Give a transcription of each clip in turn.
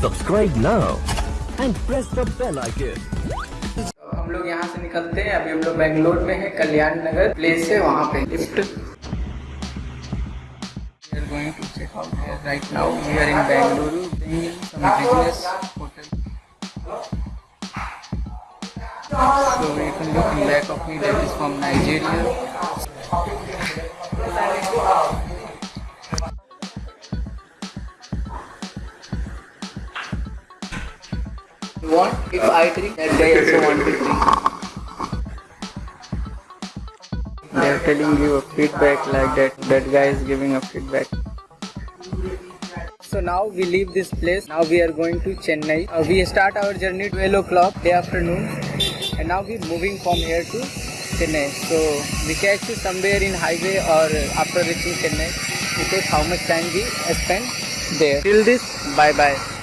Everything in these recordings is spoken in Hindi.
Subscribe now and press the bell icon. हम लोग यहाँ से निकलते हैं अभी हम लोग बेंगलोर में है कल्याण नगर प्लेस है वहाँ पे lift going to check out here right now. We are in Bengaluru doing some business hotel. So you can look in back of me that is from Nigeria. Want? If I drink, that guy also want to drink. They are telling you a feedback like that. That guy is giving a feedback. So now we leave this place. Now we are going to Chennai. Uh, we start our journey 12 o'clock day afternoon, and now we're moving from here to Chennai. So we catch you somewhere in highway or after reaching Chennai because how much time we spend there. Till this, bye bye.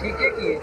ठीक है कि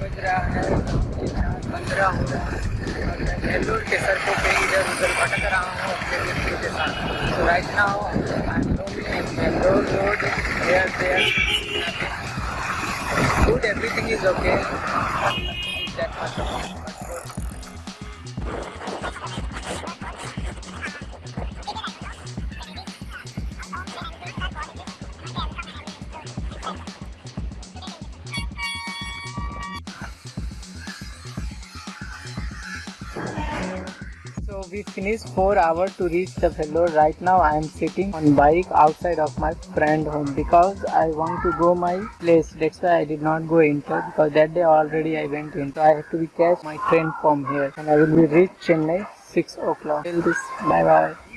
बज रहा है, पंद्रह हो रहा है। और मैं बेंगलोर के सड़कों इधर उधर भटक रहा हूँ, अपने मित्रों के साथ। तो right now I Bangalore road there there good everything is okay we finished four hours to reach the Vellore. Right now I am sitting on bike outside of my friend home because I want to go my place. That's why I did not go inside because that day already I went in. So I have to be catch my train from here and I will be reach Chennai 6 o'clock. Till this, bye bye.